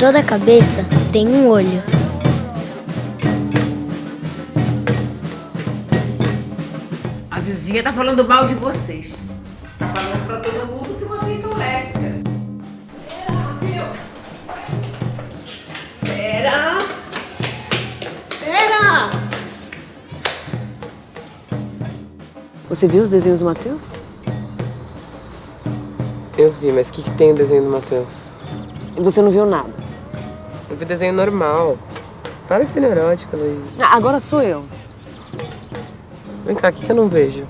toda cabeça tem um olho. A vizinha tá falando mal de vocês. Tá falando pra todo mundo que vocês são lésbicas. Pera, Matheus. Pera. Pera. Você viu os desenhos do Matheus? Eu vi, mas o que, que tem o desenho do Matheus? E você não viu nada. Eu vi desenho normal. Para de ser neurótica, Luiz. Ah, agora sou eu. Vem cá, o que, que eu não vejo?